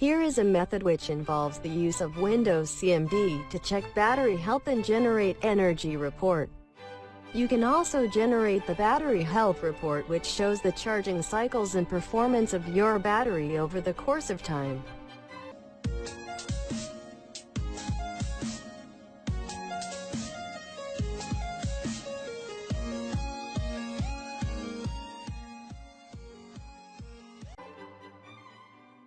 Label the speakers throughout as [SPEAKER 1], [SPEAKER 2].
[SPEAKER 1] Here is a method which involves the use of Windows CMD to check battery health and generate energy report. You can also generate the battery health report which shows the charging cycles and performance of your battery over the course of time.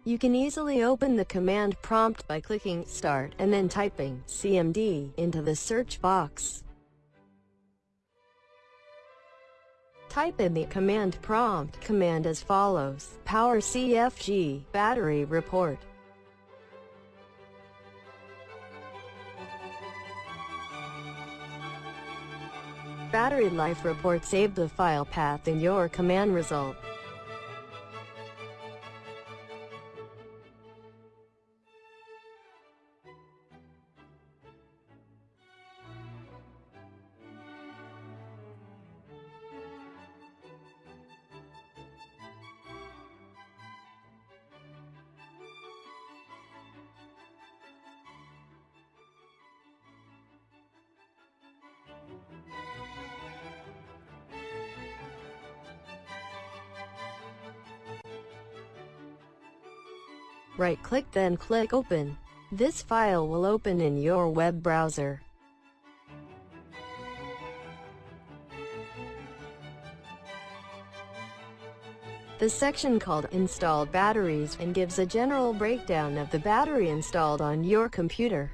[SPEAKER 1] You can easily open the command prompt by clicking Start and then typing CMD into the search box. Type in the command prompt command as follows, Power CFG, Battery Report. Battery Life Report Save the file path in your command result. Right-click then click Open. This file will open in your web browser. The section called Installed Batteries and gives a general breakdown of the battery installed on your computer.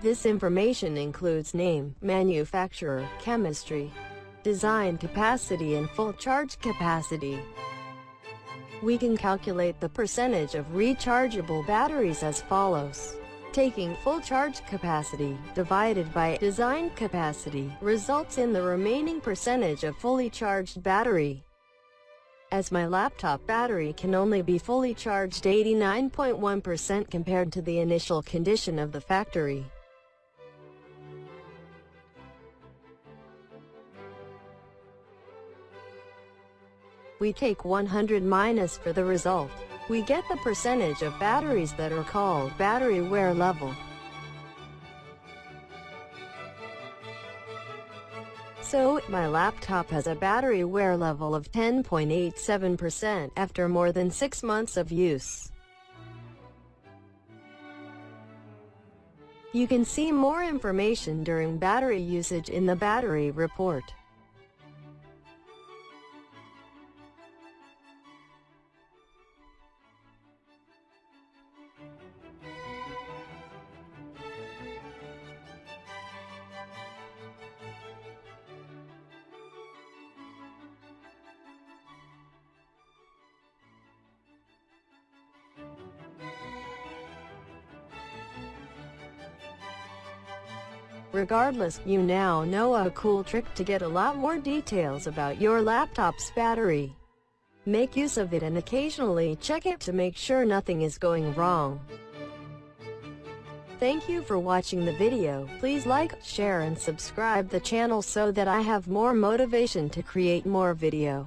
[SPEAKER 1] This information includes name, manufacturer, chemistry, design capacity and full charge capacity. We can calculate the percentage of rechargeable batteries as follows. Taking full charge capacity divided by design capacity results in the remaining percentage of fully charged battery. As my laptop battery can only be fully charged 89.1% compared to the initial condition of the factory, We take 100 minus for the result. We get the percentage of batteries that are called battery wear level. So, my laptop has a battery wear level of 10.87% after more than 6 months of use. You can see more information during battery usage in the battery report. Regardless, you now know a cool trick to get a lot more details about your laptop's battery. Make use of it and occasionally check it to make sure nothing is going wrong. Thank you for watching the video. Please like, share and subscribe the channel so that I have more motivation to create more video.